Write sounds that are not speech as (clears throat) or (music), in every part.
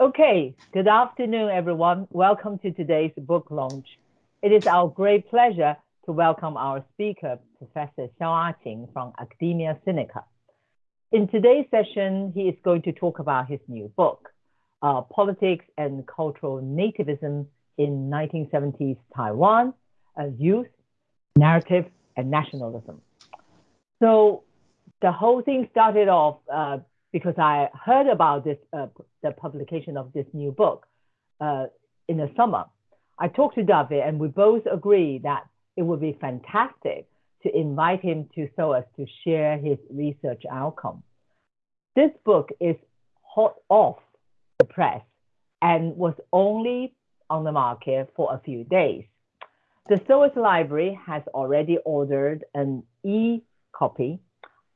Okay, good afternoon, everyone. Welcome to today's book launch. It is our great pleasure to welcome our speaker, Professor Xiao Aqing from Academia Sinica. In today's session, he is going to talk about his new book, uh, Politics and Cultural Nativism in 1970s Taiwan, uh, Youth, Narrative, and Nationalism. So the whole thing started off uh, because I heard about this, uh, the publication of this new book uh, in the summer. I talked to David and we both agreed that it would be fantastic to invite him to SOAS to share his research outcome. This book is hot off the press and was only on the market for a few days. The SOAS library has already ordered an e-copy.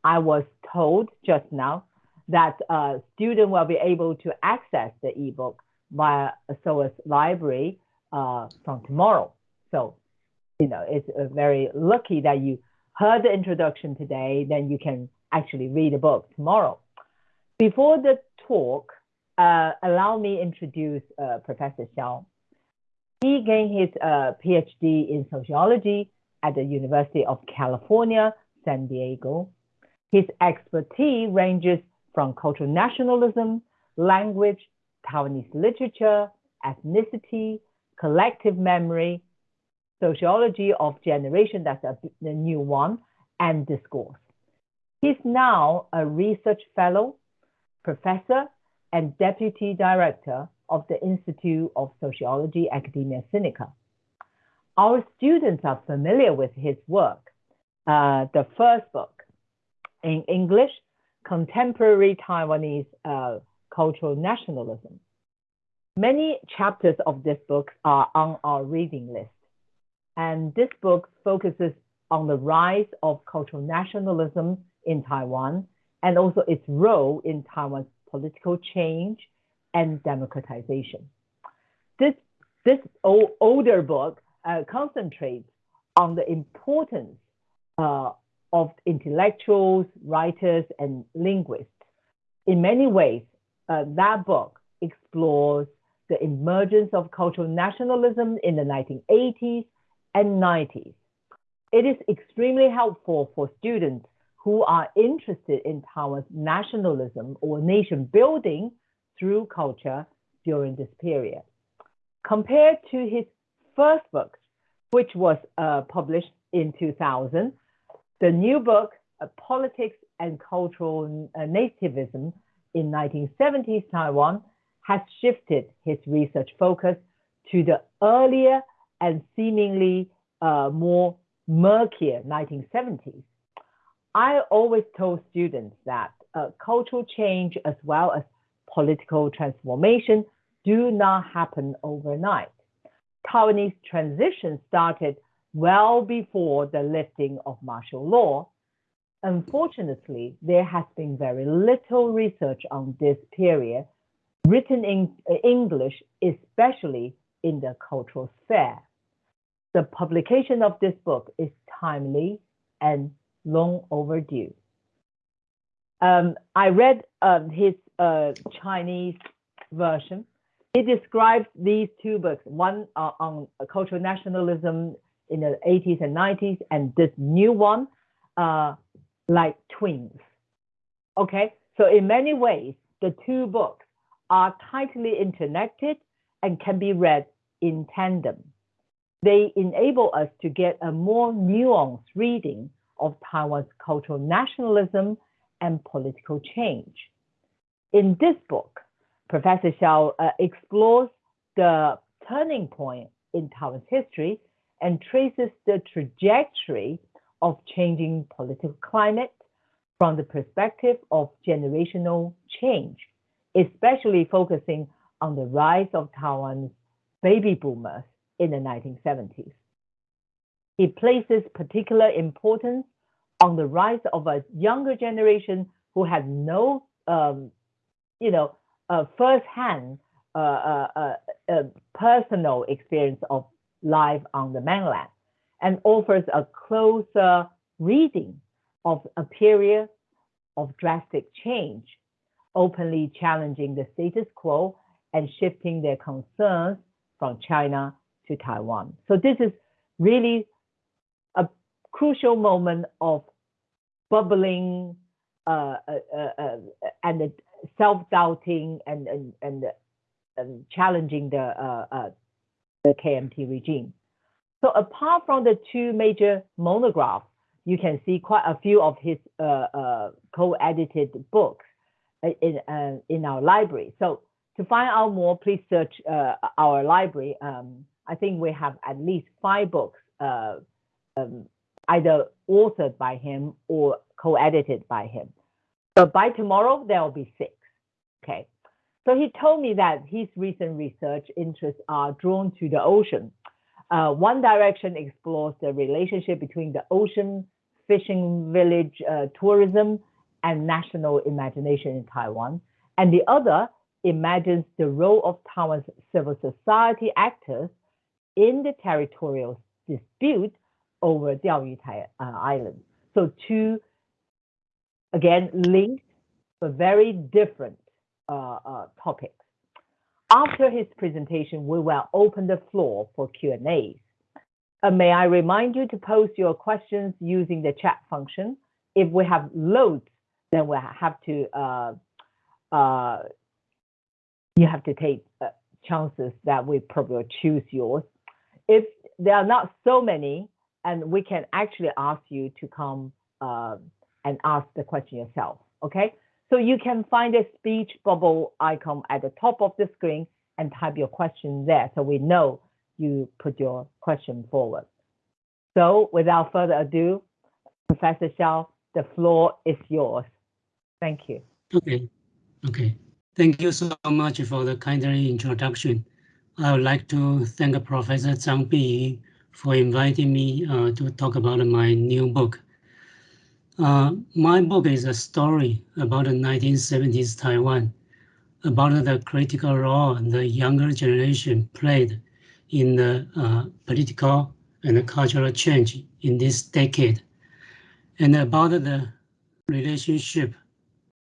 I was told just now that a student will be able to access the ebook via SOAS library uh, from tomorrow. So, you know, it's uh, very lucky that you heard the introduction today, then you can actually read the book tomorrow. Before the talk, uh, allow me introduce uh, Professor Xiao. He gained his uh, PhD in sociology at the University of California, San Diego. His expertise ranges from cultural nationalism, language, Taiwanese literature, ethnicity, collective memory, sociology of generation, that's a, the new one, and discourse. He's now a research fellow, professor, and deputy director of the Institute of Sociology Academia Sinica. Our students are familiar with his work. Uh, the first book in English contemporary Taiwanese uh, cultural nationalism. Many chapters of this book are on our reading list. And this book focuses on the rise of cultural nationalism in Taiwan and also its role in Taiwan's political change and democratization. This, this old, older book uh, concentrates on the importance uh, of intellectuals, writers, and linguists. In many ways, uh, that book explores the emergence of cultural nationalism in the 1980s and 90s. It is extremely helpful for students who are interested in Taiwan's nationalism or nation building through culture during this period. Compared to his first book, which was uh, published in 2000, the new book, Politics and Cultural uh, Nativism in 1970s Taiwan, has shifted his research focus to the earlier and seemingly uh, more murkier 1970s. I always told students that uh, cultural change as well as political transformation do not happen overnight. Taiwanese transition started well before the lifting of martial law. Unfortunately, there has been very little research on this period written in English, especially in the cultural sphere. The publication of this book is timely and long overdue. Um, I read um, his uh, Chinese version. He describes these two books, one uh, on cultural nationalism in the 80s and 90s, and this new one, uh, like twins. Okay, so in many ways, the two books are tightly interconnected and can be read in tandem. They enable us to get a more nuanced reading of Taiwan's cultural nationalism and political change. In this book, Professor Xiao uh, explores the turning point in Taiwan's history and traces the trajectory of changing political climate from the perspective of generational change, especially focusing on the rise of Taiwan's baby boomers in the 1970s. He places particular importance on the rise of a younger generation who had no, um, you know, uh, firsthand uh, uh, uh personal experience of life on the mainland and offers a closer reading of a period of drastic change, openly challenging the status quo and shifting their concerns from China to Taiwan. So this is really a crucial moment of bubbling uh, uh, uh, uh and self-doubting and and, and, and challenging the uh, uh, the KMT regime. So apart from the two major monographs, you can see quite a few of his uh, uh, co-edited books uh, in in our library. So to find out more, please search our library. Um, I think we have at least five books, um, either authored by him or co-edited by him. But by tomorrow, there will be six. Okay. So he told me that his recent research interests are drawn to the ocean. Uh, one direction explores the relationship between the ocean, fishing village uh, tourism, and national imagination in Taiwan. And the other imagines the role of Taiwan's civil society actors in the territorial dispute over Diaoyutai uh, Island. So two, again, linked but very different topics. After his presentation, we will open the floor for Q&As. Uh, may I remind you to post your questions using the chat function. If we have loads, then we have to uh, uh, you have to take uh, chances that we probably choose yours. If there are not so many, and we can actually ask you to come uh, and ask the question yourself. Okay, so you can find a speech bubble icon at the top of the screen and type your question there so we know you put your question forward. So without further ado, Professor Xiao, the floor is yours. Thank you. Okay, okay. Thank you so much for the kind introduction. I would like to thank Professor Zhang Bi for inviting me uh, to talk about my new book. Uh, my book is a story about the 1970s Taiwan, about the critical role the younger generation played in the uh, political and cultural change in this decade, and about the relationship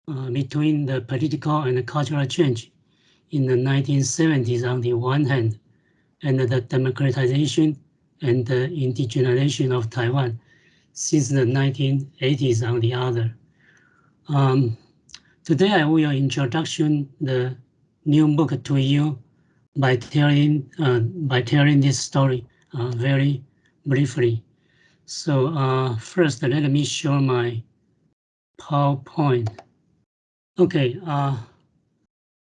uh, between the political and cultural change in the 1970s on the one hand, and the democratization and the indigenization of Taiwan since the 1980s on the other. Um, today I will introduction the new book to you by telling uh, by telling this story uh, very briefly. So uh, first, let me show my PowerPoint. Okay, uh,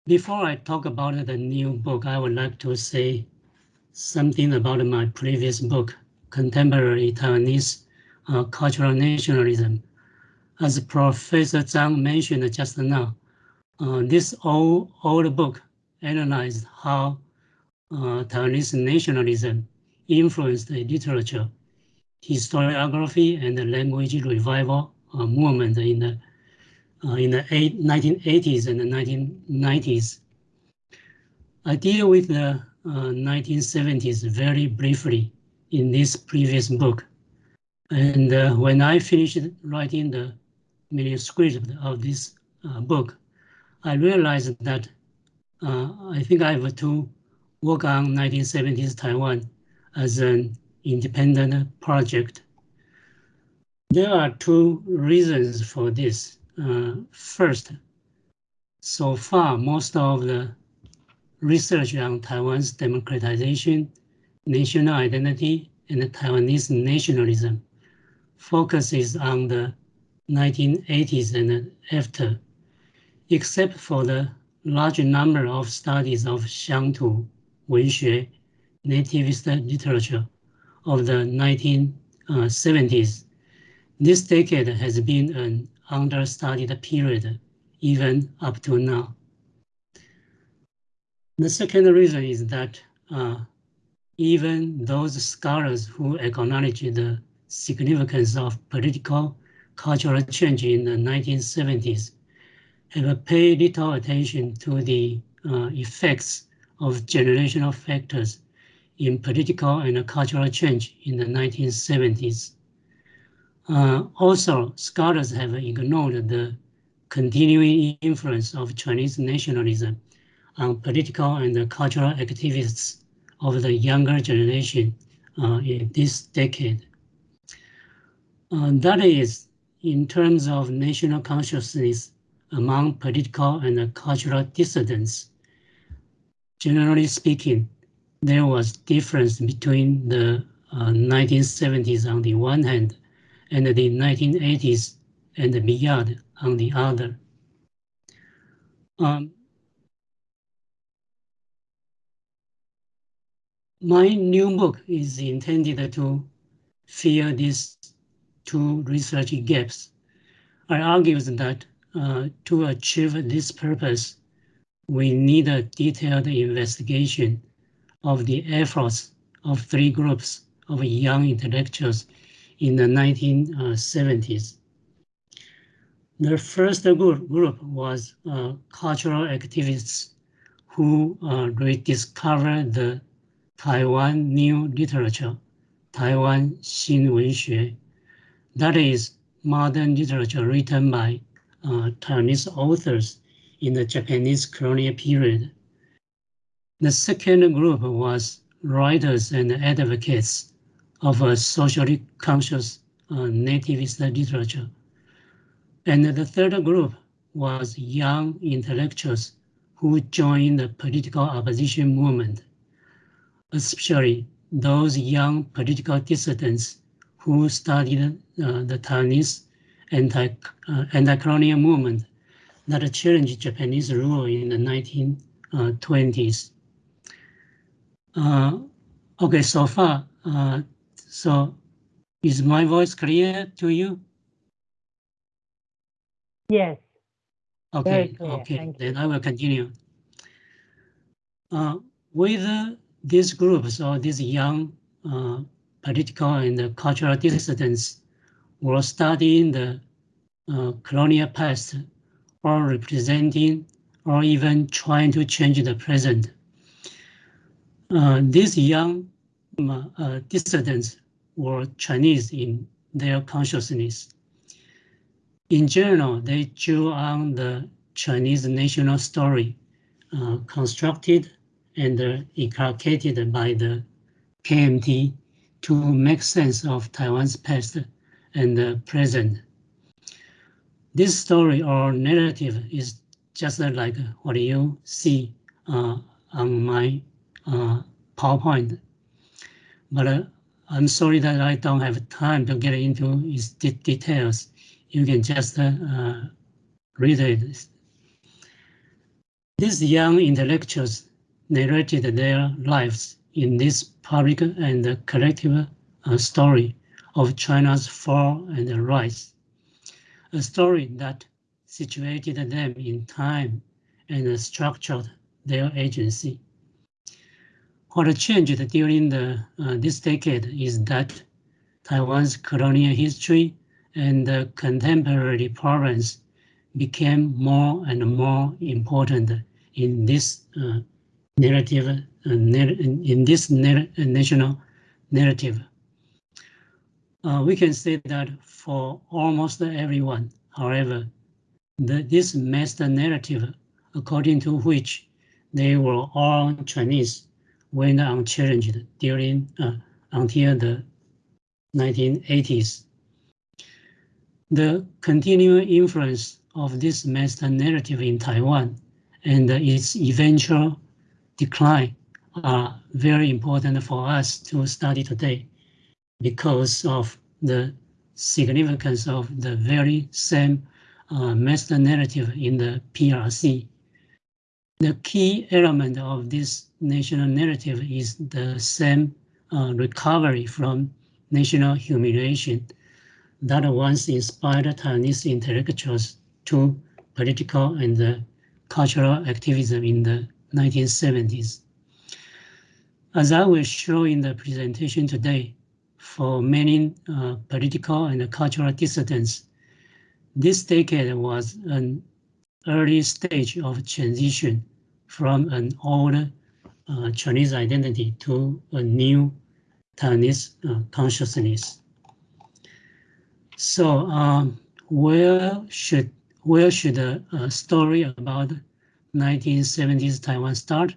before I talk about the new book, I would like to say something about my previous book, Contemporary Taiwanese uh, Cultural Nationalism. As Professor Zhang mentioned just now, uh, this old, old book analyzed how uh, Taiwanese nationalism influenced the literature, historiography, and the language revival uh, movement in the uh, in the eight, 1980s and the 1990s. I deal with the 1970s uh, very briefly in this previous book. And uh, when I finished writing the manuscript of this uh, book, I realized that uh, I think I have to work on 1970s Taiwan as an independent project. There are two reasons for this. Uh, first, so far, most of the research on Taiwan's democratization, national identity, and Taiwanese nationalism focuses on the 1980s and after, except for the large number of studies of Xiangtu, Wenxue, nativist literature of the 1970s. This decade has been an understudied period even up to now. The second reason is that uh, even those scholars who acknowledge the significance of political cultural change in the 1970s have paid little attention to the uh, effects of generational factors in political and cultural change in the 1970s. Uh, also, scholars have ignored the continuing influence of Chinese nationalism on political and cultural activists of the younger generation uh, in this decade. Uh, that is, in terms of national consciousness among political and cultural dissidents, generally speaking, there was difference between the uh, 1970s on the one hand and the 1980s and beyond on the other. Um, my new book is intended to fill these to research gaps. I argue that uh, to achieve this purpose, we need a detailed investigation of the efforts of three groups of young intellectuals in the 1970s. The first group, group was uh, cultural activists who uh, rediscovered the Taiwan new literature, Taiwan Xin Wen Xue, that is modern literature written by uh, Taiwanese authors in the Japanese colonial period. The second group was writers and advocates of a socially conscious uh, nativist literature. And the third group was young intellectuals who joined the political opposition movement, especially those young political dissidents who studied uh, the Taiwanese anti, uh, anti-colonial movement that challenged Japanese rule in the 1920s. Uh, okay, so far, uh, so is my voice clear to you? Yes. Okay, okay, then I will continue. Uh, with uh, these groups or these young uh, political and cultural dissidents were studying the uh, colonial past or representing or even trying to change the present. Uh, these young uh, dissidents were Chinese in their consciousness. In general, they drew on the Chinese national story uh, constructed and uh, inculcated by the KMT to make sense of Taiwan's past and present. This story or narrative is just like what you see uh, on my uh, PowerPoint. But uh, I'm sorry that I don't have time to get into its de details. You can just uh, read it. These young intellectuals narrated their lives in this public and collective uh, story of China's fall and rise, a story that situated them in time and structured their agency. What changed during the, uh, this decade is that Taiwan's colonial history and contemporary problems became more and more important in this uh, narrative, in this national narrative. Uh, we can say that for almost everyone, however, the, this master narrative, according to which they were all Chinese, went unchallenged during uh, until the 1980s. The continuing influence of this master narrative in Taiwan and its eventual decline are very important for us to study today because of the significance of the very same uh, master narrative in the PRC the key element of this national narrative is the same uh, recovery from national humiliation that once inspired Taiwanese intellectuals to political and uh, cultural activism in the 1970s. As I will show in the presentation today, for many uh, political and cultural dissidents, this decade was an early stage of transition from an old uh, Chinese identity to a new Taiwanese uh, consciousness. So um, where should where should a, a, story about 1970s Taiwan start?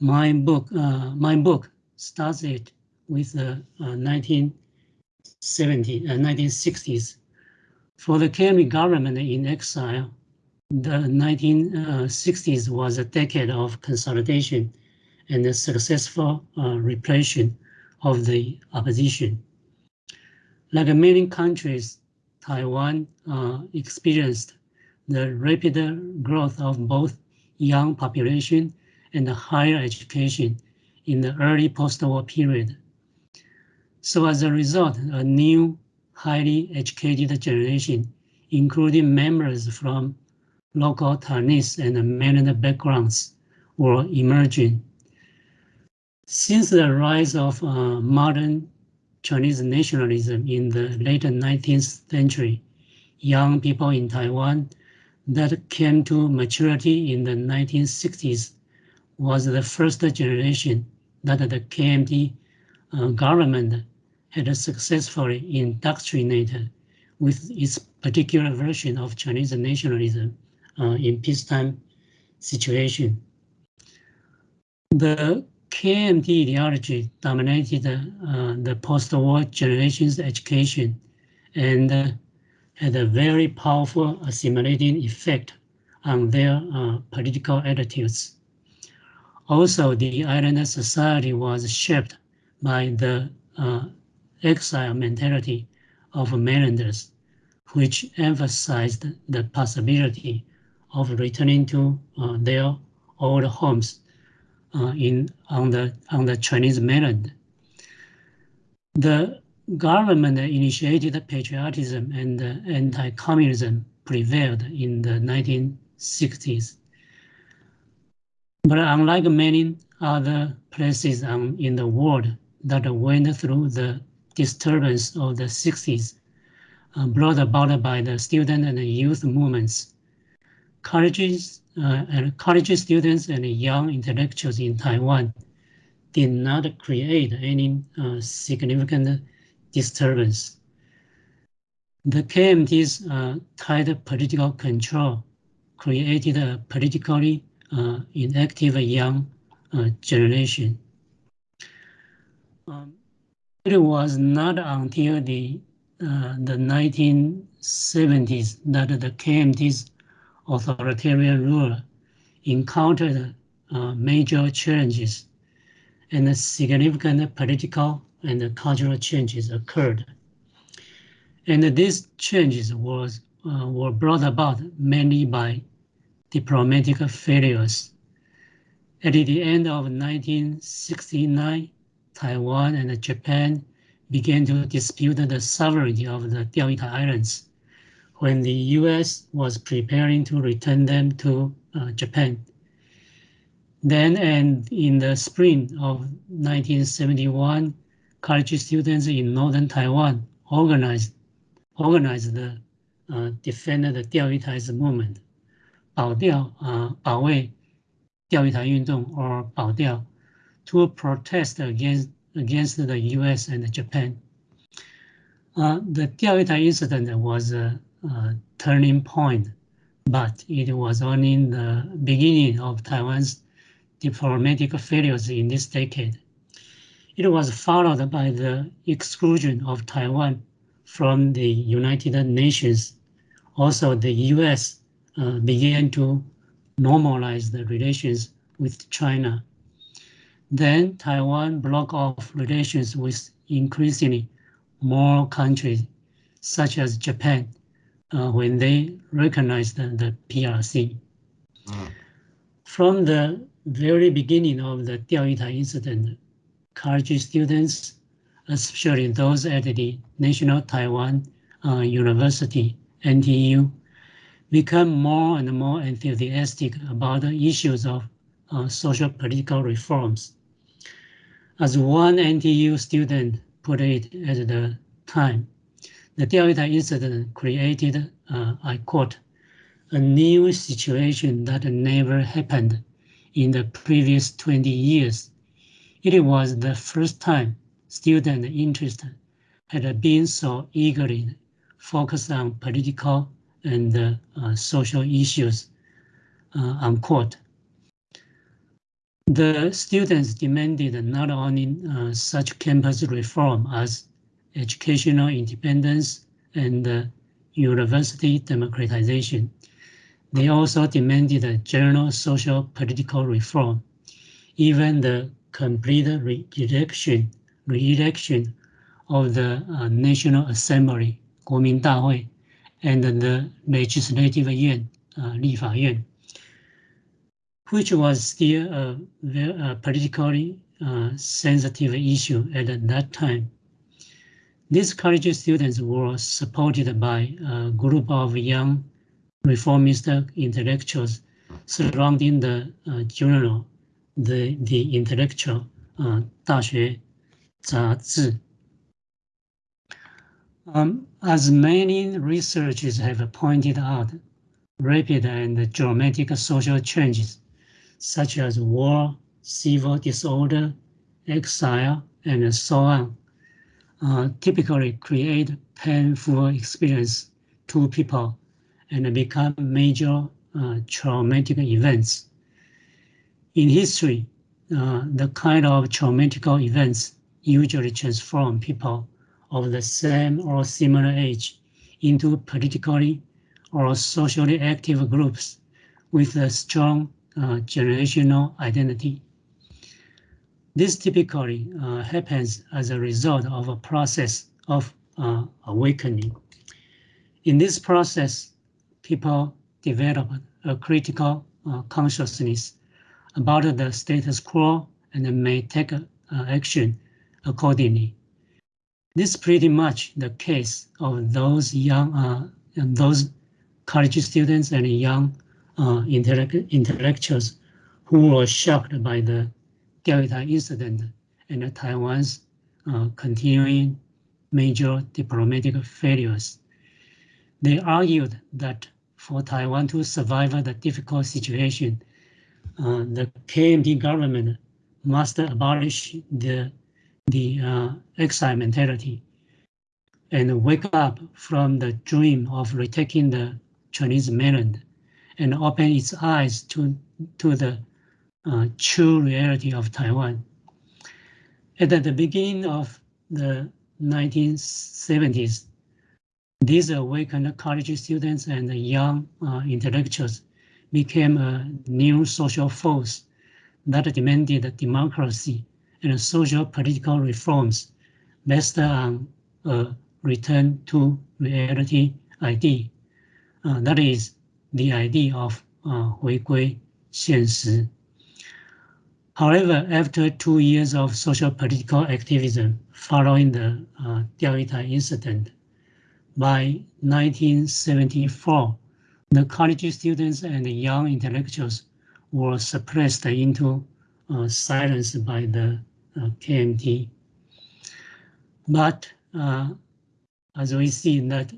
My book uh, my book starts it with the uh, 1970 uh, 1960s. For the KMT government in exile, the 1960s was a decade of consolidation and the successful uh, repression of the opposition. Like many countries, Taiwan uh, experienced the rapid growth of both young population and higher education in the early post-war period. So as a result, a new highly educated generation, including members from local Chinese and mainland backgrounds, were emerging. Since the rise of uh, modern Chinese nationalism in the late 19th century, young people in Taiwan that came to maturity in the 1960s was the first generation that the KMT uh, government had successfully indoctrinated with its particular version of Chinese nationalism uh, in peacetime situation. The KMT ideology dominated uh, the post-war generation's education and uh, had a very powerful assimilating effect on their uh, political attitudes. Also, the island society was shaped by the uh, exile mentality of mainlanders, which emphasized the possibility of returning to uh, their old homes uh, in on the on the Chinese mainland. The government initiated patriotism and anti-communism prevailed in the 1960s. But unlike many other places um, in the world that went through the disturbance of the 60s, uh, brought about by the student and youth movements, colleges uh, and college students and young intellectuals in Taiwan did not create any uh, significant disturbance. The KMT's uh, tight political control created a politically uh, inactive young uh, generation. Um, it was not until the uh, the 1970s that the KMT's authoritarian rule encountered uh, major challenges and significant political and cultural changes occurred. And these changes was, uh, were brought about mainly by diplomatic failures. At the end of 1969, Taiwan and Japan began to dispute the sovereignty of the Diaoyutai Islands when the US was preparing to return them to uh, Japan. Then and in the spring of 1971, college students in northern Taiwan organized, organized the uh, Defend the Islands movement. 保钓 uh, 保卫钓鱼台运动 or 保钓 to protest against against the U.S. and Japan. Uh, the 钓鱼台 incident was a, a turning point, but it was only the beginning of Taiwan's diplomatic failures in this decade. It was followed by the exclusion of Taiwan from the United Nations. Also, the US uh, began to normalize the relations with China. Then Taiwan broke off relations with increasingly more countries, such as Japan, uh, when they recognized the, the PRC. Mm. From the very beginning of the Diaoyutai incident, college students, especially those at the National Taiwan uh, University, NTU, become more and more enthusiastic about the issues of uh, social political reforms. As one NTU student put it at the time, the Diaoyutai incident created, uh, I quote, a new situation that never happened in the previous 20 years it was the first time student interest had been so eagerly focused on political and uh, social issues, uh, unquote. The students demanded not only uh, such campus reform as educational independence and university democratization, they also demanded a general social political reform, even the complete re-election re-election of the uh, National Assembly 国民大会 and the Legislative Yuan 呃立法院 which was still a, a politically uh, sensitive issue at that time. These college students were supported by a group of young reformist intellectuals surrounding the uh, journal, the, the intellectual uh, 大学杂志. Um, as many researchers have pointed out, rapid and dramatic social changes such as war, civil disorder, exile, and so on, uh, typically create painful experience to people and become major uh, traumatic events. In history, uh, the kind of traumatic events usually transform people of the same or similar age into politically or socially active groups with a strong uh, generational identity. This typically uh, happens as a result of a process of uh, awakening. In this process, people develop a critical uh, consciousness about the status quo and may take uh, action accordingly. This is pretty much the case of those young, uh, those college students and young uh, intellect intellectuals who were shocked by the Diaoyutai incident and Taiwan's uh, continuing major diplomatic failures. They argued that for Taiwan to survive the difficult situation, uh, the KMT government must abolish the, the uh, exile mentality and wake up from the dream of retaking the Chinese mainland and open its eyes to, to the uh, true reality of Taiwan. At the beginning of the 1970s, these awakened college students and young uh, intellectuals became a new social force that demanded democracy and social political reforms based on a return to reality idea. Uh, that is, the idea of uh, 回归现实. However, after two years of social political activism following the uh, incident, by 1974, the college students and young intellectuals were suppressed into uh, silence by the uh, KMT. But uh, as we see that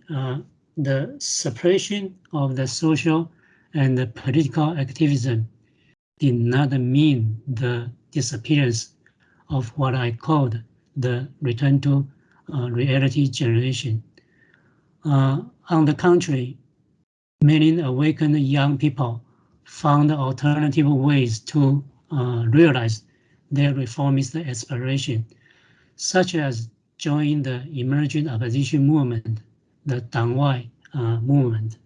the suppression of the social and the political activism did not mean the disappearance of what I called the return to uh, reality generation. Uh, on the contrary, many awakened young people found alternative ways to uh, realize their reformist aspiration, such as joining the emerging opposition movement the Dangwai uh, movement,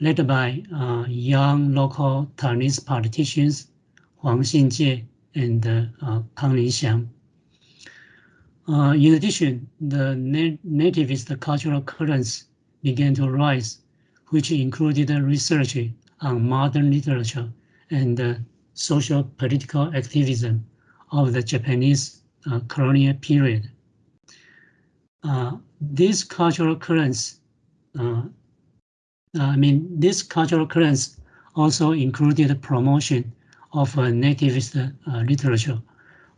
led by uh, young local Taiwanese politicians Huang Xinjie and uh, Kang Lingxiang. Uh, in addition, the nativist cultural currents began to rise, which included research on modern literature and uh, social political activism of the Japanese uh, colonial period. Uh, these cultural currents, uh, uh, I mean, these cultural currents also included promotion of a nativist uh, literature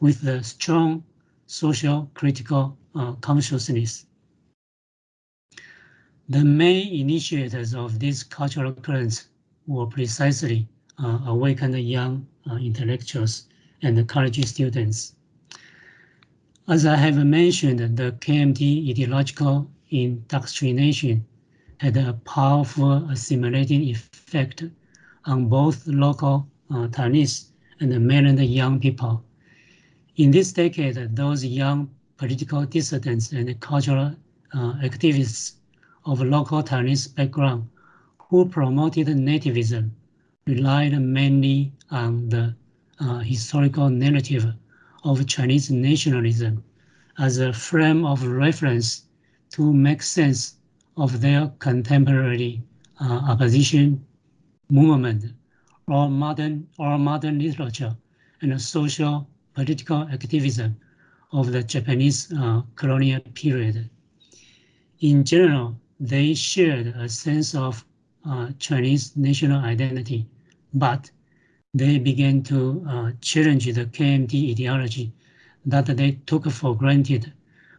with a strong social critical uh, consciousness. The main initiators of these cultural currents were precisely uh, awakened young intellectuals and college students. As I have mentioned, the KMT ideological indoctrination had a powerful assimilating effect on both local uh, Taiwanese and mainland young people. In this decade, those young political dissidents and cultural uh, activists of local Taiwanese background who promoted nativism relied mainly on the uh, historical narrative of Chinese nationalism as a frame of reference to make sense of their contemporary uh, opposition movement or modern or modern literature and social political activism of the Japanese uh, colonial period. In general, they shared a sense of uh, Chinese national identity, but they began to uh, challenge the KMT ideology that they took for granted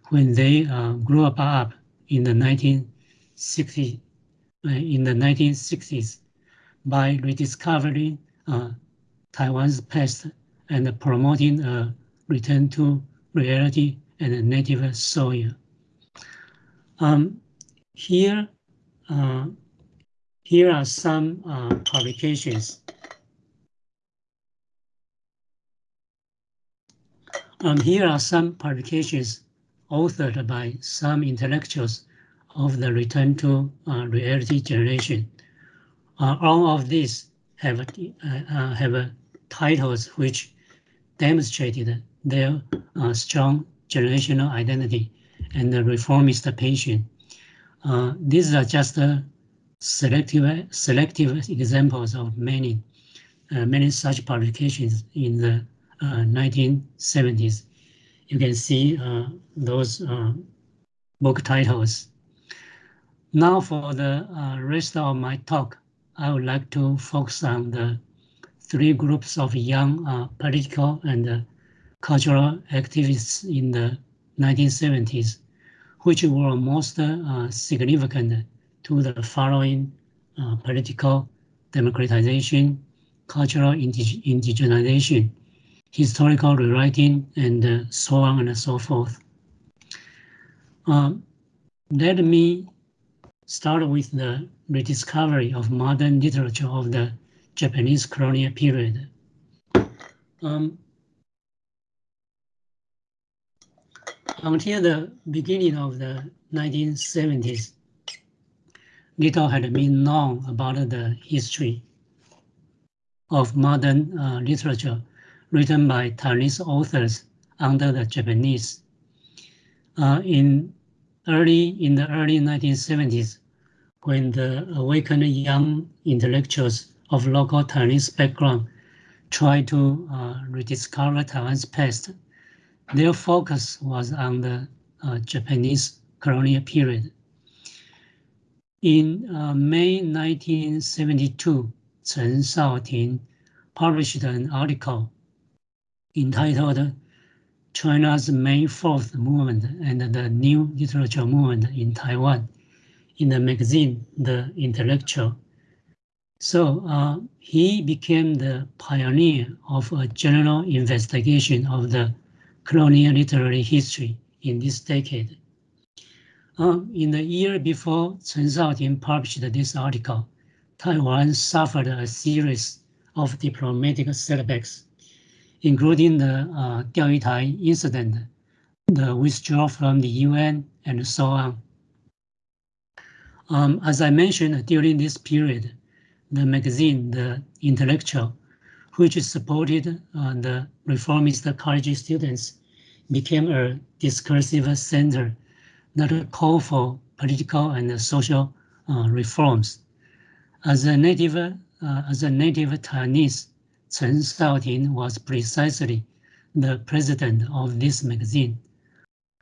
when they uh, grew up in the 1960s, uh, in the 1960s by rediscovering uh, Taiwan's past and promoting a return to reality and native soil. Um, here, uh, here are some uh, publications. Um, here are some publications authored by some intellectuals of the return to uh, reality generation. Uh, all of these have, uh, uh, have titles which demonstrated their strong generational identity and the reformist passion. these are just selective, selective examples of many, many such publications in the 1970s. You can see uh, those uh, book titles. Now for the uh, rest of my talk, I would like to focus on the three groups of young uh, political and uh, cultural activists in the 1970s, which were most uh, significant to the following political democratization, cultural indigenization, historical rewriting, and uh, so on and so forth. Um, let me start with the rediscovery of modern literature of the Japanese colonial period. Um, until the beginning of the 1970s, little had been known about the history of modern uh, literature written by Taiwanese authors under the Japanese. Uh, in early in the early 1970s, when the awakened young intellectuals of local Taiwanese background tried to uh, rediscover Taiwan's past, their focus was on the uh, Japanese colonial period. In uh, May 1972, Chen Shaoting published an article entitled China's May 4th Movement and the New Literature Movement in Taiwan in the magazine The Intellectual. So uh, he became the pioneer of a general investigation of the colonial literary history in this decade. Uh, in the year before Chen Shaoting published this article, Taiwan suffered a series of diplomatic setbacks including the uh, Diaoyutai incident, the withdrawal from the UN, and so on. Um, as I mentioned, during this period, the magazine, The Intellectual, which supported uh, the reformist college students, became a discursive center that called for political and social uh, reforms. As a native, uh, as a native Taiwanese, Chen Shaoting was precisely the president of this magazine.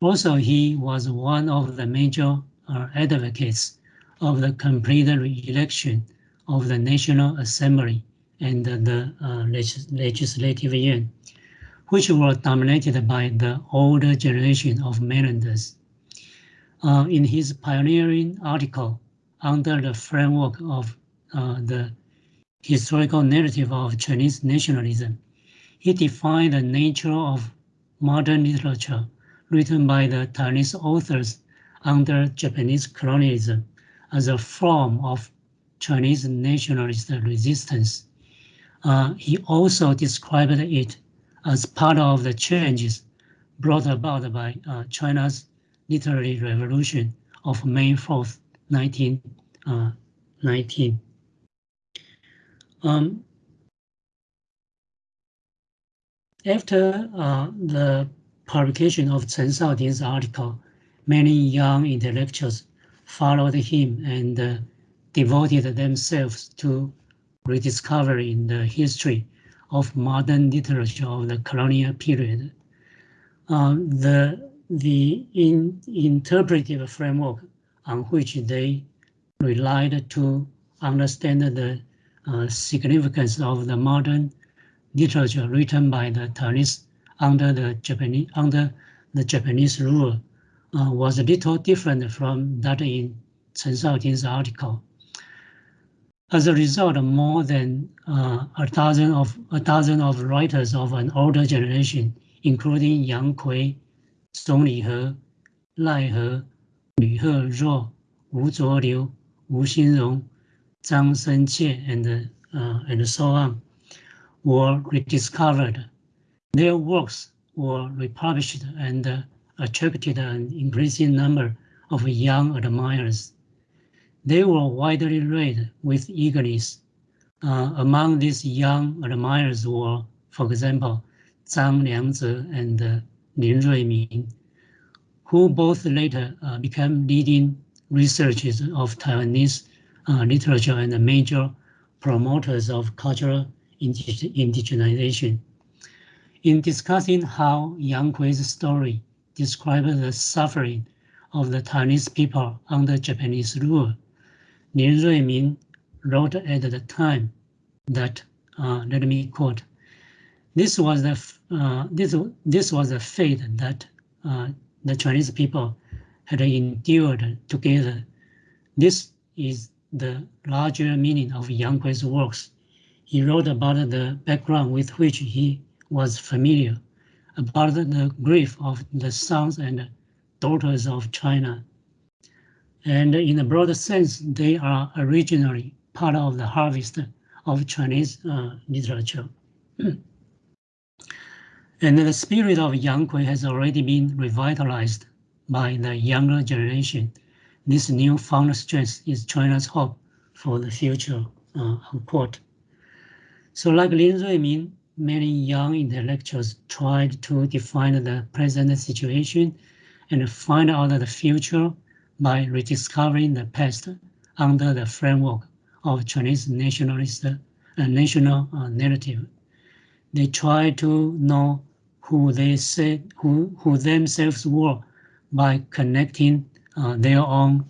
Also, he was one of the major uh, advocates of the complete re-election of the National Assembly and the uh, legis Legislative Yuan, which were dominated by the older generation of mainlanders. Uh, in his pioneering article under the framework of uh, the historical narrative of Chinese nationalism. He defined the nature of modern literature written by the Chinese authors under Japanese colonialism as a form of Chinese nationalist resistance. Uh, he also described it as part of the changes brought about by uh, China's literary revolution of May 4th, 1919. Um, after uh, the publication of Chen Shaoting's article, many young intellectuals followed him and uh, devoted themselves to rediscovering the history of modern literature of the colonial period. Um, the the in, interpretive framework on which they relied to understand the significance of the modern literature written by the Taiwanese under the Japanese under the Japanese rule uh, was a little different from that in Chen Shaoting's article. As a result, more than uh, a dozen of a dozen of writers of an older generation, including Yang Kui, Song Lihe, Lai He, Lü He Wu Zuoliu, Wu Xinrong, Zhang Shenqie, and uh, and so on, were rediscovered. Their works were republished and uh, attracted an increasing number of young admirers. They were widely read with eagerness. Uh, among these young admirers were, for example, Zhang Liangze and uh, Lin Ruiming, who both later uh, became leading researchers of Taiwanese literature and the major promoters of cultural indigenization. In discussing how Yang Kui's story describes the suffering of the Chinese people under Japanese rule, Lin Ruiming wrote at the time that, uh, let me quote, this was the uh, this this was a fate that uh, the Chinese people had endured together. This is the larger meaning of Yang works. He wrote about the background with which he was familiar, about the grief of the sons and daughters of China. And in a broader sense, they are originally part of the harvest of Chinese uh, literature. (clears throat) And the spirit of Yang Kui has already been revitalized by the younger generation. This newfound strength is China's hope for the future, uh, unquote. So like Lin Ruiming, many young intellectuals tried to define the present situation and find out the future by rediscovering the past under the framework of Chinese nationalist uh, national uh, narrative. They tried to know who they said who who themselves were by connecting uh, their own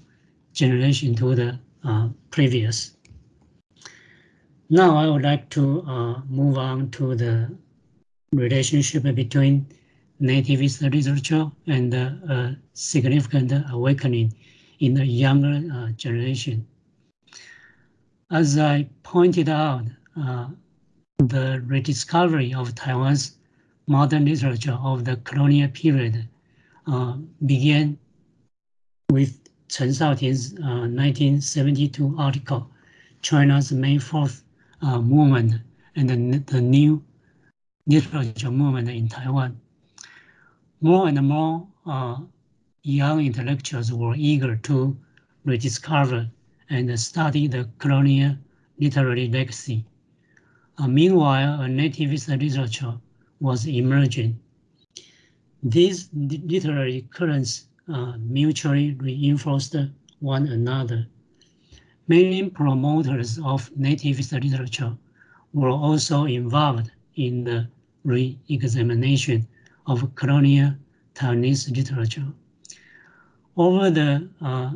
generation to the uh, previous. Now I would like to uh, move on to the relationship between nativist literature and a significant awakening in the younger uh, generation. As I pointed out, uh, the rediscovery of Taiwan's modern literature of the colonial period uh, began with Chen Shaoting's uh, 1972 article, China's May 4th uh, movement and the, the new literature movement in Taiwan. More and more uh, young intellectuals were eager to rediscover and study the colonial literary legacy. Uh, meanwhile, a nativist literature was emerging. These literary currents uh, mutually reinforced one another. Many promoters of nativist literature were also involved in the re-examination of colonial Taiwanese literature. Over the uh,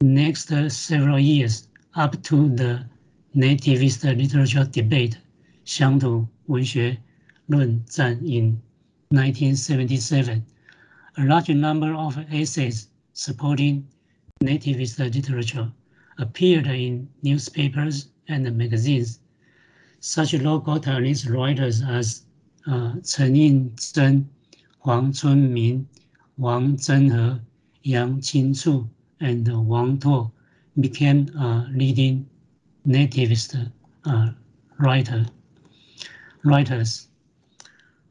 next several years, up to the nativist literature debate, 乡土文学论战 in 1977, a large number of essays supporting nativist literature appeared in newspapers and magazines. Such local Taiwanese writers as uh, Chen Yingzhen, Huang Chunming, Wang Zhenhe, Yang Qingchu and Wang Tuo became leading nativist uh, writer, writers.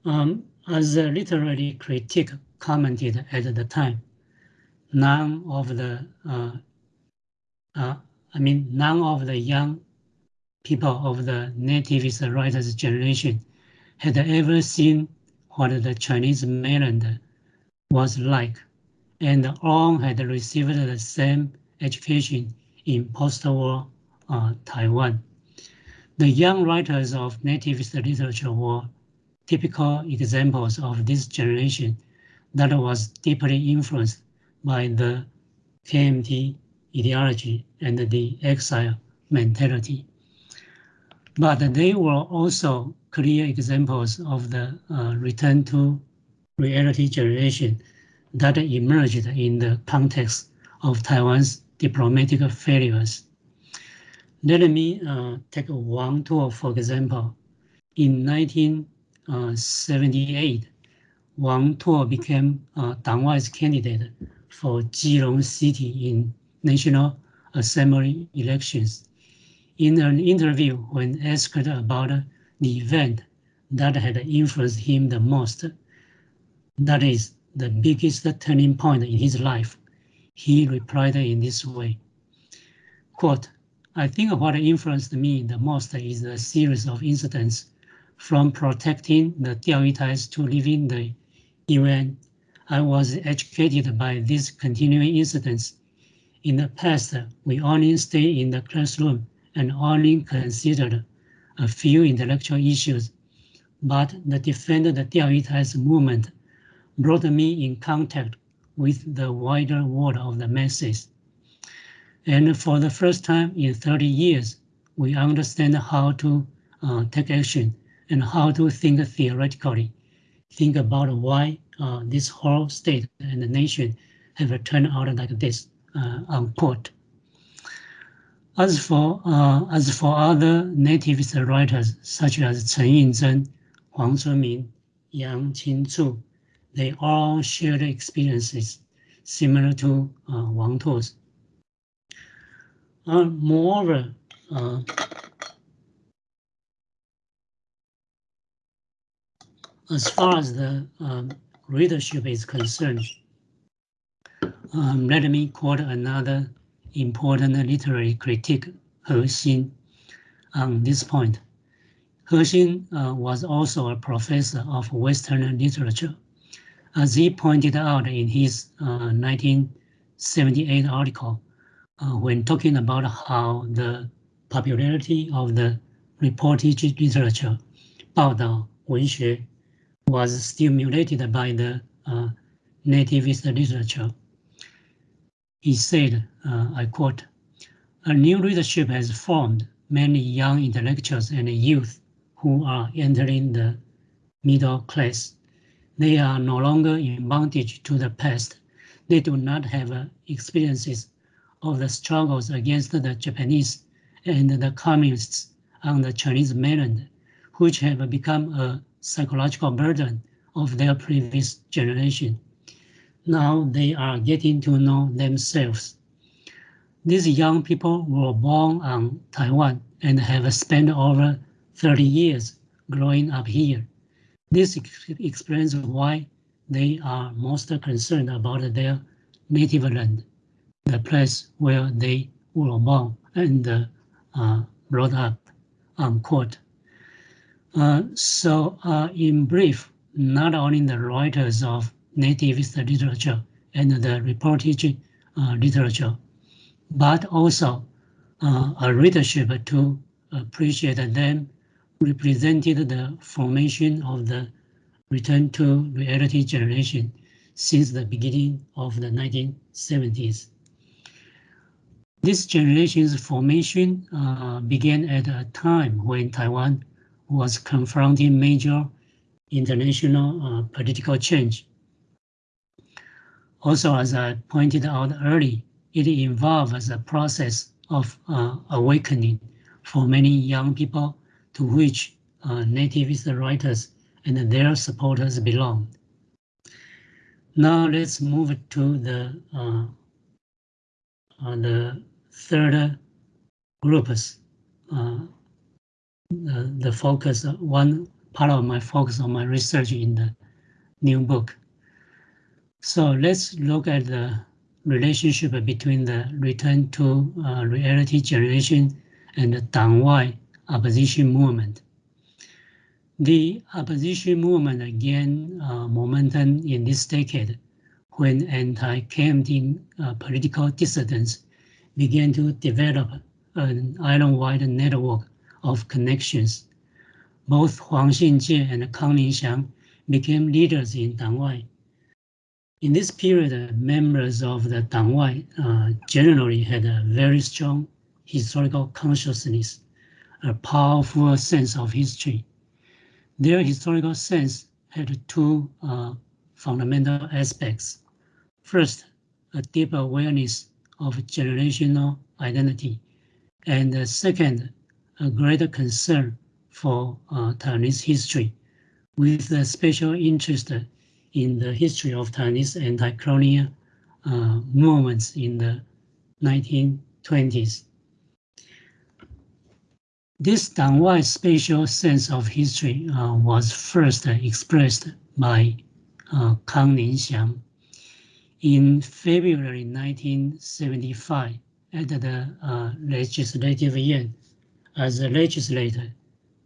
Um, as a literary critic commented at the time, none of the, uh, uh, I mean, none of the young people of the nativist writers generation had ever seen what the Chinese mainland was like, and all had received the same education in post-war uh, Taiwan. The young writers of nativist literature were typical examples of this generation that was deeply influenced by the KMT ideology and the exile mentality. But they were also clear examples of the uh, return to reality generation that emerged in the context of Taiwan's diplomatic failures. Let me uh, take Wang Tuo, for example. In 1978, Wang Tuo became a Dangwai's candidate for Jilong City in National Assembly elections. In an interview, when asked about the event that had influenced him the most, that is the biggest turning point in his life, he replied in this way, quote, I think what influenced me the most is a series of incidents from protecting the Diaoyutais to leaving the UN. I was educated by these continuing incidents. In the past, we only stayed in the classroom and only considered a few intellectual issues, but the Defend the Diaoyutais movement brought me in contact with the wider world of the masses. And for the first time in 30 years, we understand how to uh, take action and how to think theoretically, think about why uh, this whole state and the nation have turned out like this, uh, unquote. As for, uh, as for other nativist writers, such as Chen Yingzhen, Huang Chunming, Yang Qingchu, they all shared experiences similar to uh, Wang Tuo's. Uh, moreover, uh, as far as the um, readership is concerned, um, let me quote another important literary critic, He Xin, on this point. He Xin uh, was also a professor of Western literature. As he pointed out in his uh, 1978 article, uh, when talking about how the popularity of the reportage literature, 报道文学, was stimulated by the uh, nativist literature. He said, uh, I quote, a new leadership has formed many young intellectuals and youth who are entering the middle class. They are no longer in bondage to the past. They do not have uh, experiences of the struggles against the Japanese and the communists on the Chinese mainland, which have become a psychological burden of their previous generation. Now they are getting to know themselves. These young people were born on Taiwan and have spent over 30 years growing up here. This explains why they are most concerned about their native land the place where they were born and uh, brought up, unquote. Uh, so uh, in brief, not only the writers of nativist literature and the reportage uh, literature, but also a readership to appreciate them represented the formation of the return to reality generation since the beginning of the 1970s. This generation's formation uh, began at a time when Taiwan was confronting major international uh, political change. Also, as I pointed out early, it involves a process of uh, awakening for many young people to which uh, nativist writers and their supporters belong. Now let's move to the uh, uh, the third groups. Uh, the, focus, one part of my focus on my research in the new book. So let's look at the relationship between the return to uh, reality generation and the Dangwai opposition movement. The opposition movement gained uh, momentum in this decade when anti-KMT uh, political dissidents began to develop an island-wide network of connections. Both Huang Xinjie and Kang Ningxiang became leaders in Dangwai. In this period, members of the Dangwai uh, generally had a very strong historical consciousness, a powerful sense of history, their historical sense had two uh, fundamental aspects. First, a deep awareness of generational identity, and uh, second, a greater concern for uh, Taiwanese history, with a special interest in the history of Taiwanese anti-colonial uh, movements in the 1920s. This Dangwai spatial sense of history uh, was first expressed by uh, Kang Ningxiang in February 1975 at the uh, Legislative Yuan. As a legislator,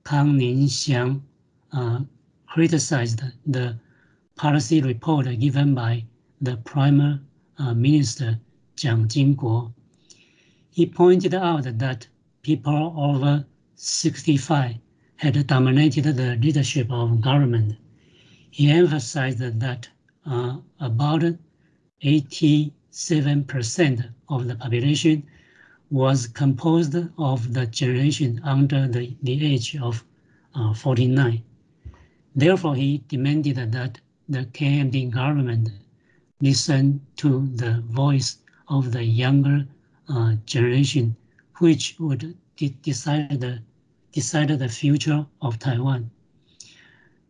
Kang Ningxiang uh, criticized the policy report given by the Prime uh, Minister Jiang Jingguo. He pointed out that people over 65 had dominated the leadership of government. He emphasized that uh, about 87% of the population was composed of the generation under the, the age of uh, 49. Therefore, he demanded that the KMT government listen to the voice of the younger uh, generation, which would decide the, decide the future of Taiwan.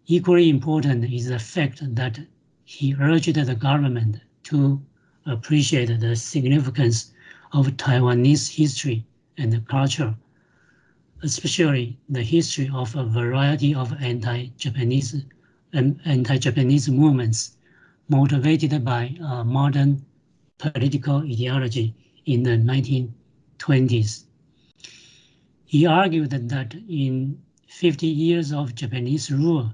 Equally important is the fact that he urged the government to appreciate the significance of Taiwanese history and culture, especially the history of a variety of anti-Japanese and anti-Japanese movements motivated by uh, modern political ideology in the 1920s. He argued that in 50 years of Japanese rule,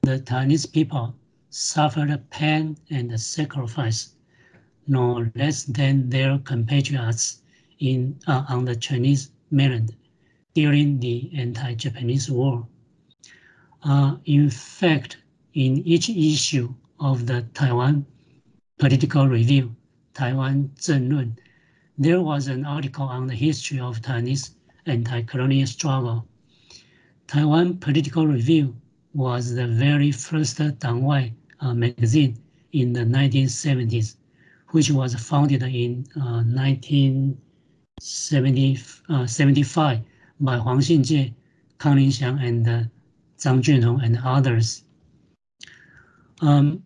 the Chinese people suffered pain and sacrifice no less than their compatriots in, uh, on the Chinese mainland during the anti-Japanese war. Uh, in fact, in each issue of the Taiwan Political Review, Taiwan Zhenglun, there was an article on the history of Taiwanese anti-colonial struggle. Taiwan Political Review was the very first Dangwai uh, magazine in the 1970s, which was founded in uh, 1975 uh, by Huang Xinjie, Kang Ningxiang, and uh, Zhang Junhong and others. Um,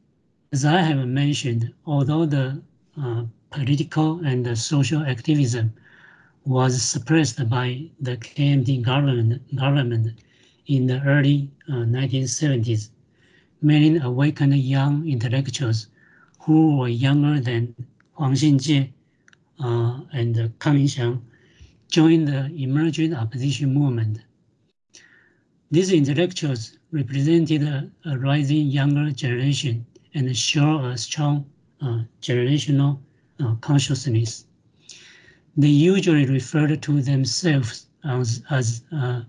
as I have mentioned, although the uh, political and the social activism was suppressed by the KMT government, government in the early uh, 1970s. Many awakened young intellectuals who were younger than Huang Xinjie uh, and uh, Kang Ningxiang joined the emerging opposition movement. These intellectuals represented a, a rising younger generation and showed a strong uh, generational uh, consciousness. They usually referred to themselves as, as uh,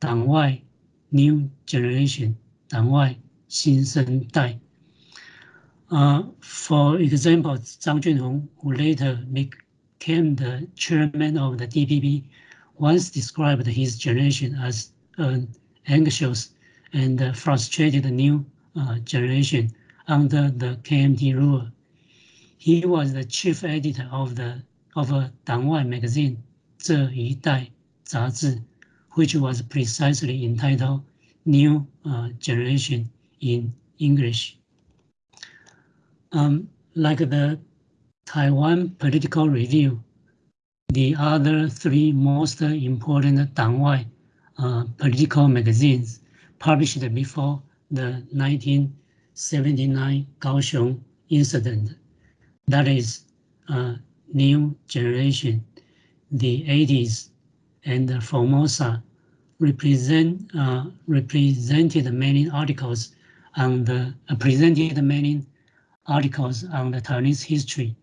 Dangwai, new generation, Dangwai, Xinsheng Dai. Uh, for example, Zhang Junhong, who later became the chairman of the DPP, once described his generation as an anxious and frustrated new uh, generation under the KMT rule. He was the chief editor of the of a Dangwai magazine, Zhe Dai which was precisely entitled New uh, Generation in English. Um, like the Taiwan Political Review, the other three most important Dangwai uh, political magazines published before the 1979 Kaohsiung incident. That is uh, New Generation, the 80s, and Formosa represent uh, represented many articles on the uh, presented many articles on the Taiwanese history,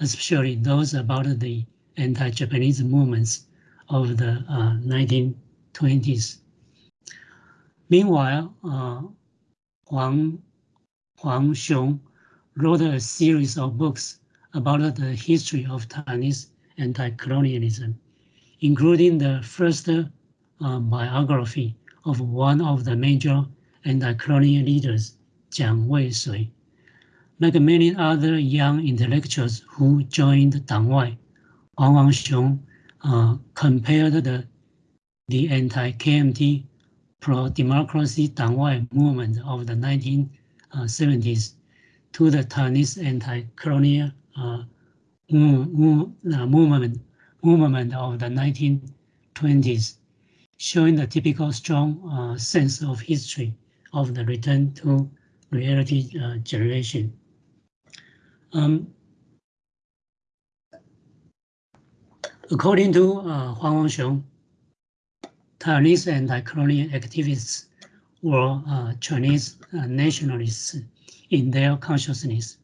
especially those about the anti-Japanese movements of the uh, 1920s. Meanwhile, uh, Huang, Huang Xiong wrote a series of books about the history of Taiwanese anti-colonialism, including the first uh, biography of one of the major anti-colonial leaders, Jiang Weishui. Like many other young intellectuals who joined Dangwai, Huang Huangxiong uh, compared the, the anti-KMT pro-democracy Dangwai movement of the 1970s to the Chinese anti-colonial uh, movement, movement of the 1920s, showing the typical strong uh, sense of history of the return to reality uh, generation. Um, According to uh, Huang Huangxiong, Taiwanese anti-colonial activists were uh, Chinese uh, nationalists in their consciousness.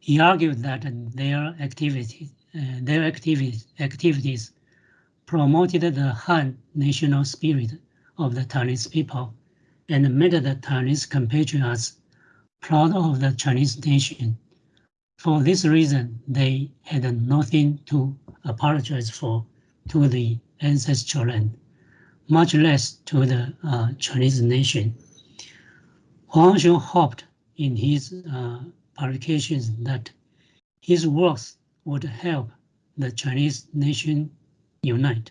He argued that their activity, uh, their activities, activities promoted the Han national spirit of the Taiwanese people and made the Taiwanese compatriots proud of the Chinese nation for this reason, they had nothing to apologize for to the ancestral land, much less to the uh, Chinese nation. Huang Xiong hoped in his uh, publications that his works would help the Chinese nation unite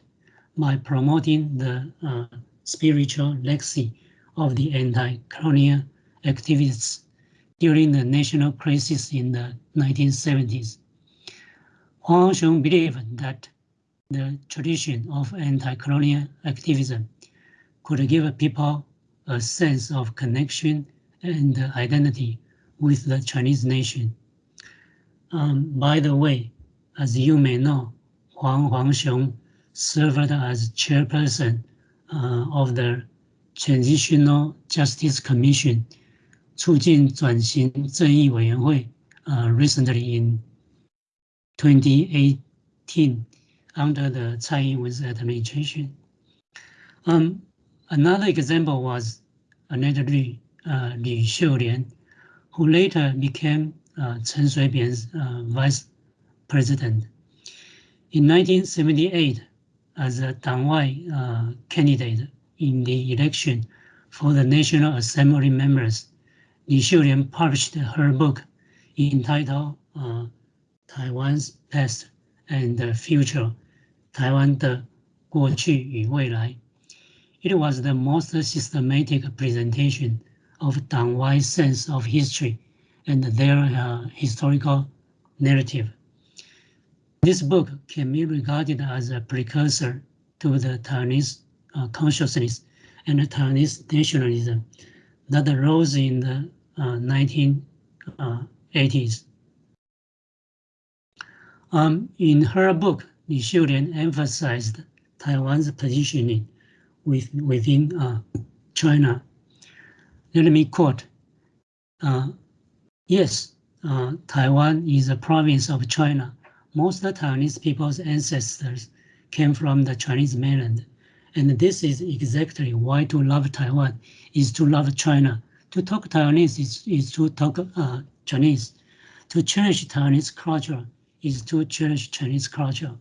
by promoting the uh, spiritual legacy of the anti-colonial activists during the national crisis in the 1970s. Huang Xiong believed that the tradition of anti-colonial activism could give people a sense of connection and identity with the Chinese nation. Um, by the way, as you may know, Huang Huangxiong served as chairperson uh, of the Transitional Justice Commission 促进转型正义委员会 uh, recently in 2018 under the Tsai Ing-wen's administration. Um, another example was another Liu, uh, Liu Xiulian, who later became uh, Chen Shui-bian's uh, vice president. In 1978, as a Dang Wai uh, candidate in the election for the National Assembly members Li and published her book entitled uh, Taiwan's Past and the Future, Taiwan 的过去与未来. It was the most systematic presentation of Dangwai's sense of history and their uh, historical narrative. This book can be regarded as a precursor to the Taiwanese uh, consciousness and Taiwanese nationalism that arose in the uh, 1980s. Um, in her book, Li Xiulian emphasized Taiwan's positioning with, within uh, China. Let me quote, uh, yes, uh, Taiwan is a province of China. Most of the Taiwanese people's ancestors came from the Chinese mainland. And this is exactly why to love Taiwan is to love China. To talk Taiwanese is, is to talk uh, Chinese. To cherish Taiwanese culture is to cherish Chinese culture.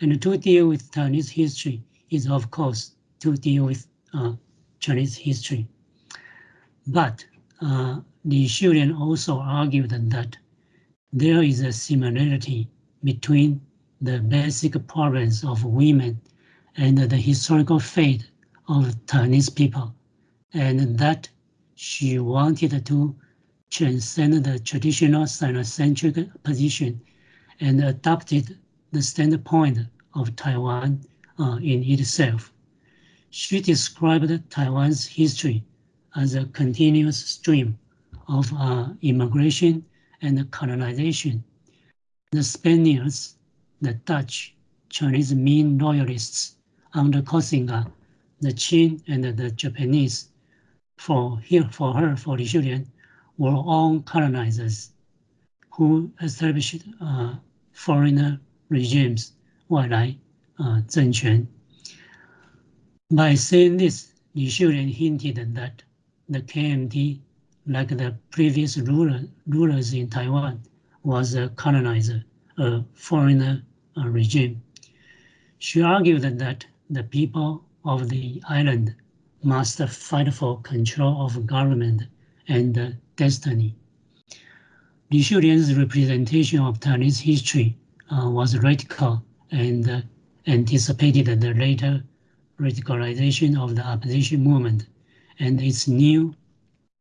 And to deal with Taiwanese history is, of course, to deal with uh, Chinese history. But uh, Li also argued that there is a similarity between the basic problems of women and the historical fate of Taiwanese people, and that she wanted to transcend the traditional Sinocentric position and adopted the standpoint of Taiwan uh, in itself. She described Taiwan's history as a continuous stream of uh, immigration and colonization. The Spaniards, the Dutch, Chinese Ming loyalists under Koxinga, the Qing and the Japanese, for him, for her, for Li Xiulian, were all colonizers who established uh, foreigner regimes, uh, By saying this, the children hinted that the KMT, like the previous ruler, rulers in Taiwan, was a colonizer, a foreigner uh, regime. She argued that the people of the island must fight for control of government and destiny. Li Xiulian's representation of Chinese history uh, was radical and uh, anticipated the later radicalization of the opposition movement and its new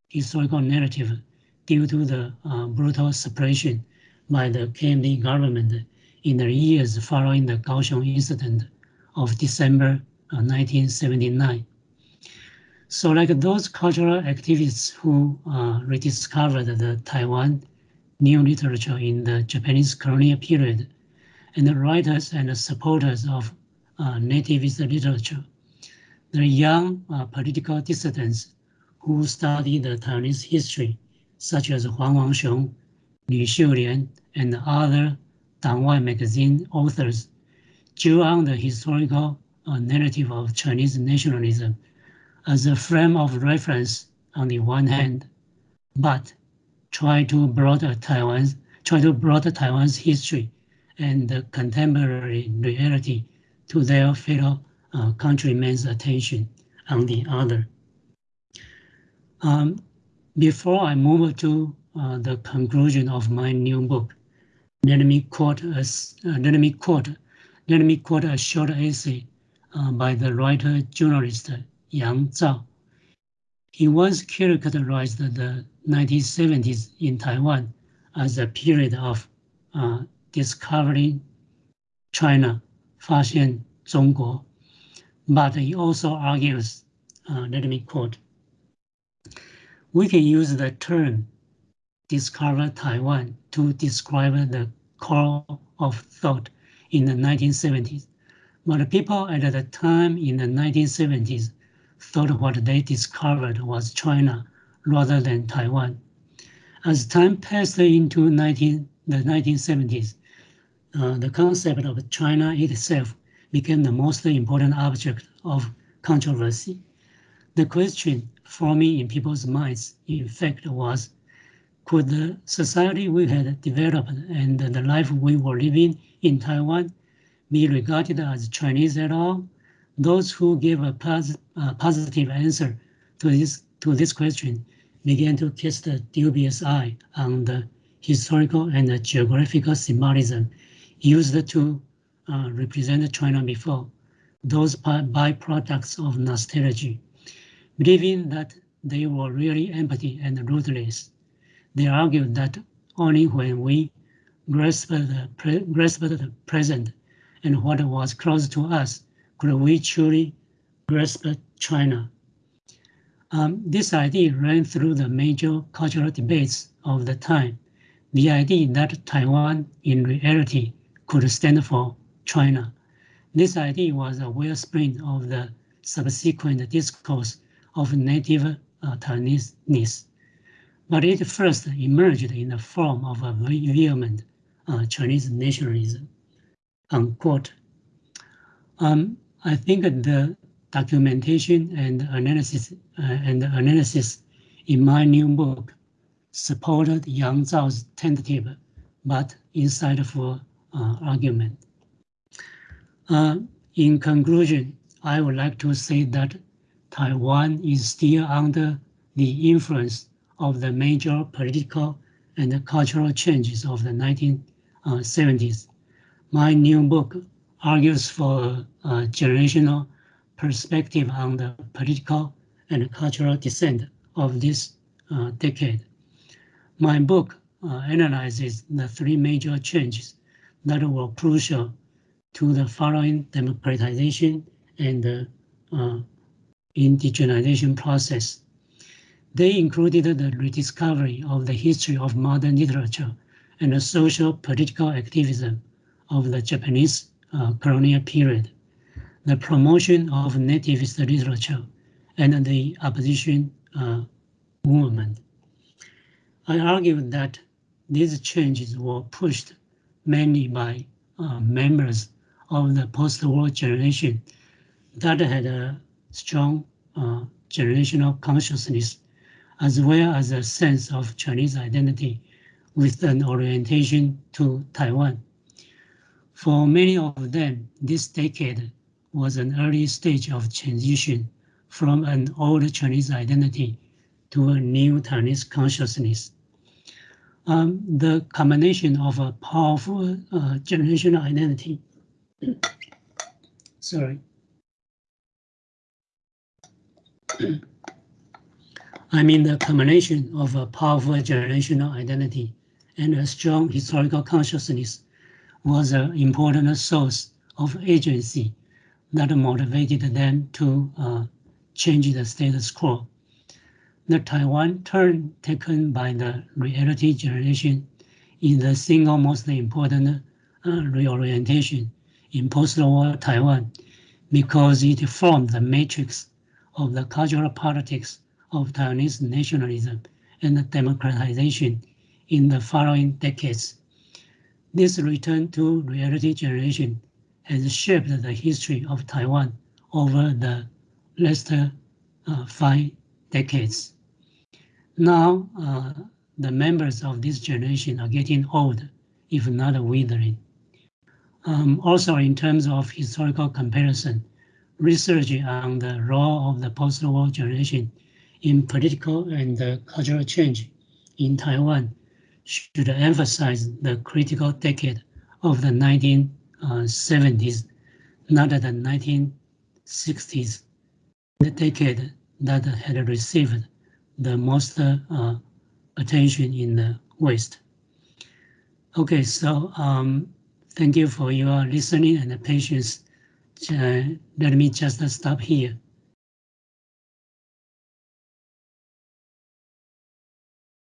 historical narrative due to the uh, brutal suppression by the KMT government in the years following the Kaohsiung incident of December 1979. So like those cultural activists who uh, rediscovered the Taiwan new literature in the Japanese colonial period, and the writers and the supporters of uh, nativist literature, the young uh, political dissidents who study the Taiwanese history, such as Huang Huangxiong, Li Xiulian, and other Dangwai magazine authors, drew on the historical uh, narrative of Chinese nationalism as a frame of reference on the one hand, but try to broaden Taiwan's try to broaden Taiwan's history and the contemporary reality to their fellow uh, countrymen's attention on the other. Um, before I move to uh, the conclusion of my new book, let me quote a, uh, let me quote let me quote a short essay uh, by the writer journalist Yang Zhao. He once characterized the 1970s in Taiwan as a period of uh, discovering China, 发现中国. But he also argues, uh, let me quote, we can use the term discover Taiwan to describe the core of thought in the 1970s. But people at the time in the 1970s thought what they discovered was China rather than Taiwan. As time passed into 19, the 1970s, uh, the concept of China itself became the most important object of controversy. The question forming in people's minds, in fact, was could the society we had developed and the life we were living in Taiwan be regarded as Chinese at all? Those who gave a pos positive answer to this, to this question began to cast a dubious eye on the historical and geographical symbolism used to uh, represent China before, those byproducts of nostalgia, believing that they were really empty and rootless. They argued that only when we grasped the, grasped the present and what was close to us could we truly grasp China. Um, this idea ran through the major cultural debates of the time. The idea that Taiwan in reality could stand for China. This idea was a wellspring of the subsequent discourse of native uh, Taiwanese, but it first emerged in the form of a vehement uh, Chinese nationalism. Unquote. Um, I think the documentation and analysis uh, and analysis in my new book supported Yang Zhao's tentative but insightful uh, argument. Uh, in conclusion, I would like to say that Taiwan is still under the influence of the major political and cultural changes of the 1970s. My new book argues for a generational perspective on the political and cultural descent of this uh, decade. My book uh, analyzes the three major changes that were crucial to the following democratization and uh, indigenization process. They included the rediscovery of the history of modern literature and the social political activism of the Japanese uh, colonial period, the promotion of nativist literature, and the opposition uh, movement. I argue that these changes were pushed mainly by uh, members of the post-war generation that had a strong uh, generational consciousness as well as a sense of Chinese identity with an orientation to Taiwan. For many of them, this decade was an early stage of transition from an old Chinese identity to a new Chinese consciousness. Um, the combination of a powerful uh, generational identity, (coughs) sorry, (coughs) I mean the combination of a powerful generational identity and a strong historical consciousness was an important source of agency that motivated them to uh, change the status quo. The Taiwan turn taken by the reality generation is the single most important uh, reorientation in post-war Taiwan because it formed the matrix of the cultural politics of Taiwanese nationalism and democratization in the following decades. This return to reality generation has shaped the history of Taiwan over the last uh, five decades. Now, uh, the members of this generation are getting old, if not withering. Um, also, in terms of historical comparison, research on the role of the post-war generation in political and uh, cultural change in Taiwan should emphasize the critical decade of the 1970s, not the 1960s, the decade that had received the most uh, attention in the West. Okay, so um, thank you for your listening and patience. Uh, let me just stop here.